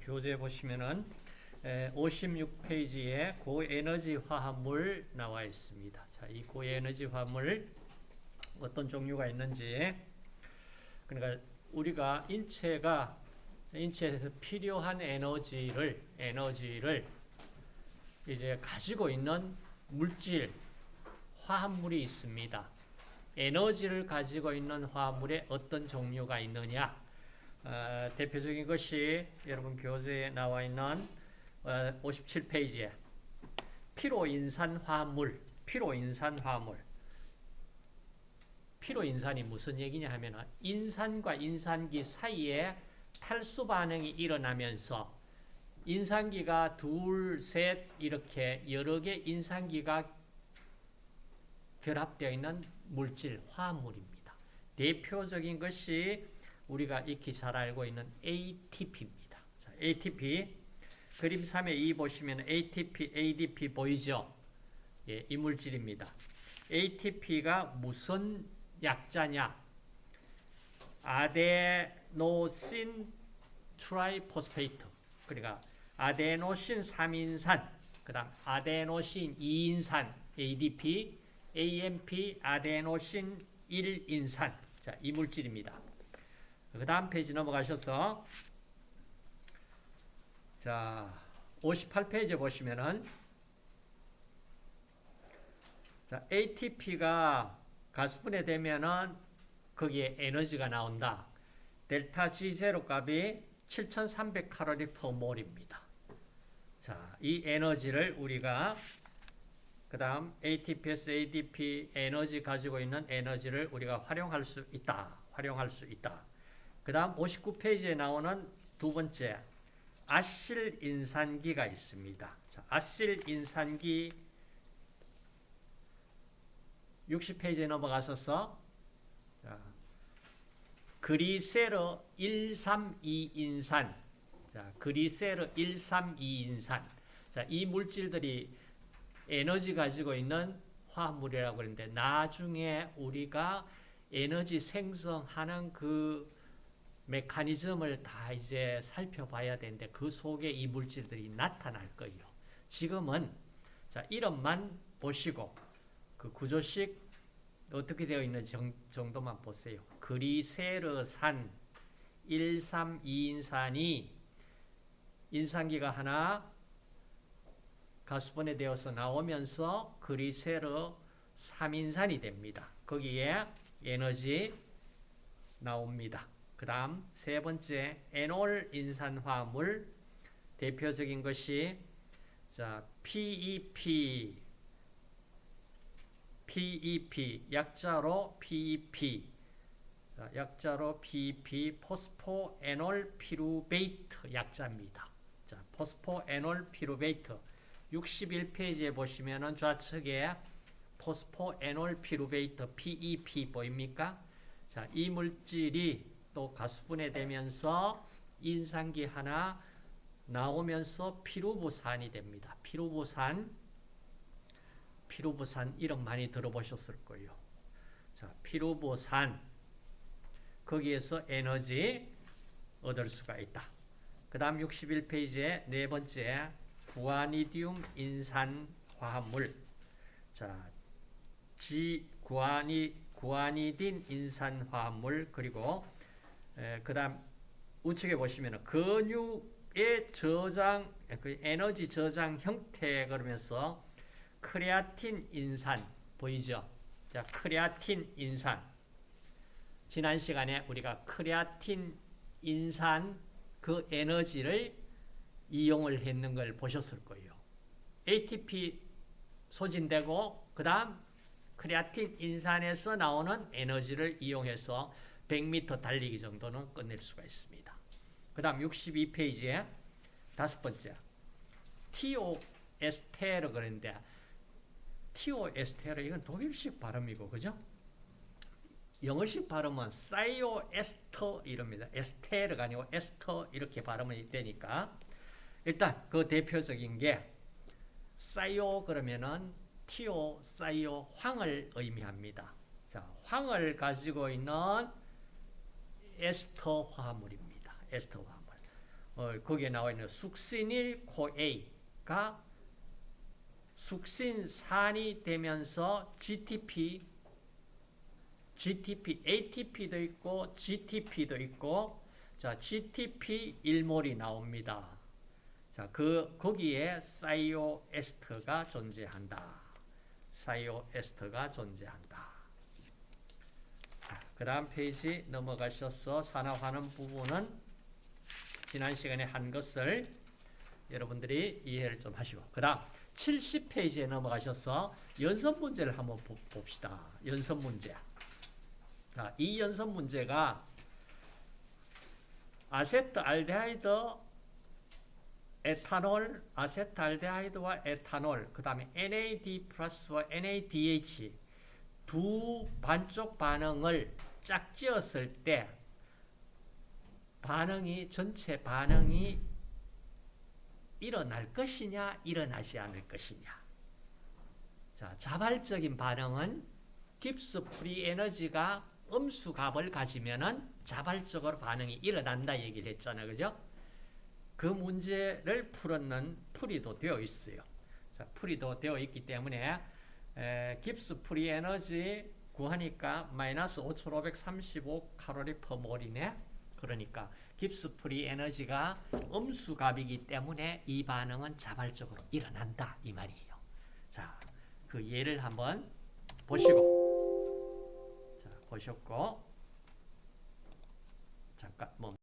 교재 보시면은 56페이지에 고에너지 화합물 나와 있습니다. 자, 이 고에너지 화합물 어떤 종류가 있는지 그러니까 우리가 인체가 인체에서 필요한 에너지를 에너지를 이제 가지고 있는 물질 화합물이 있습니다. 에너지를 가지고 있는 화합물에 어떤 종류가 있느냐 어, 대표적인 것이 여러분 교재에 나와 있는 어, 57페이지에 피로인산 화합물 피로인산 화합물 피로인산이 무슨 얘기냐 하면 인산과 인산기 사이에 탈수 반응이 일어나면서 인산기가 둘, 셋 이렇게 여러 개 인산기가 결합되어 있는 물질, 화합물입니다. 대표적인 것이 우리가 익히 잘 알고 있는 ATP입니다. 자, ATP 그림 3에 2 보시면 ATP, ADP 보이죠? 예, 이 물질입니다. ATP가 무슨 약자냐? adenosine triphosphate 그러니까 아데노신 3인산 그 다음 아데노신 2인산 ADP AMP 아데노신 1인산 자, 이 물질입니다. 그 다음 페이지 넘어가셔서 자 58페이지 보시면은 자, ATP가 가수분해 되면은 거기에 에너지가 나온다. 델타 G0 값이 7300 칼로리 per mole입니다. 자, 이 에너지를 우리가 그 다음 ATPS, ADP 에너지 가지고 있는 에너지를 우리가 활용할 수 있다. 활용할 수 있다. 그 다음 59페이지에 나오는 두 번째 아실 인산기가 있습니다. 자, 아실 인산기 60페이지에 넘어가셔서 자, 그리세르 132인산 자, 그리세르 132인산 자, 이 물질들이 에너지 가지고 있는 화합물이라고 그러는데 나중에 우리가 에너지 생성하는 그 메커니즘을 다 이제 살펴봐야 되는데 그 속에 이 물질들이 나타날 거예요. 지금은 자 이름만 보시고 그 구조식 어떻게 되어 있는 정도만 보세요. 그리세르산 132인산이 인산기가 하나 가수분해 되어서 나오면서 그리세르 3인산이 됩니다. 거기에 에너지 나옵니다. 그 다음 세 번째 에놀 인산화물 대표적인 것이 자 PEP PEP 약자로 PEP 자, 약자로 PEP phosphoenolpyruvate 약자입니다. 자 phosphoenolpyruvate 61페이지에 보시면은 좌측에 phosphoenolpyruvate PEP 보입니까? 자, 이 물질이 또 가수분해 되면서 인산기 하나 나오면서 피루브산이 됩니다. 피루브산, 피루브산 이름 많이 들어보셨을 거예요. 자, 피루부산 거기에서 에너지 얻을 수가 있다. 그 다음 61페이지에 네 번째 구아니디움 인산 화합물 자, 지 구아니 구아니딘 인산 화합물 그리고 그 다음 우측에 보시면 근육의 저장, 그 에너지 저장 형태 그러면서 크레아틴 인산 보이죠? 자, 크레아틴 인산. 지난 시간에 우리가 크레아틴 인산 그 에너지를 이용을 했는 걸 보셨을 거예요. ATP 소진되고 그 다음 크레아틴 인산에서 나오는 에너지를 이용해서 100m 달리기 정도는 끝낼 수가 있습니다. 그 다음 62페이지에 다섯 번째 그런데 티오 에스테르 이건 독일식 발음이고 그죠? 영어식 발음은 사이오 에스터 이럽니다. 에스테르가 아니고 에스터 이렇게 발음이 되니까 일단 그 대표적인 게 사이오 그러면은 티오 사이오 황을 의미합니다. 자, 황을 가지고 있는 에스터 화합물입니다. 에스터 화합물. 어, 거기에 나와 있는 숙신일 코A가 숙신산이 되면서 GTP, GTP, ATP도 있고 GTP도 있고 자, GTP 일몰이 나옵니다. 자, 그 거기에 사이오 에스터가 존재한다. 사이오 에스터가 존재한다. 그 다음 페이지 넘어가셔서 산화하는 부분은 지난 시간에 한 것을 여러분들이 이해를 좀 하시고 그 다음 70페이지에 넘어가셔서 연습 문제를 한번 보- 봅시다. 연습 문제. 자, 이 연습 문제가 아세트 알데하이드 에탄올, 아세트알데하이드와 에탄올, 그 다음에 NAD 플러스와 NADH 두 반쪽 반응을 짝지었을 때 반응이 전체 반응이 일어날 것이냐 일어나지 않을 것이냐. 자 자발적인 반응은 Gibbs free energy가 음수 값을 가지면은 자발적으로 반응이 일어난다 얘기를 했잖아요 그죠? 그 문제를 풀었는 풀이도 되어 있어요. 자 풀이도 되어 있기 때문에 에, Gibbs free energy 구하니까 마이너스 5535 칼로리 per mole이네. 그러니까 Gibbs free energy가 음수 값이기 때문에 이 반응은 자발적으로 일어난다 이 말이에요. 자, 그 예를 한번 보시고 자, 보셨고 잠깐 멈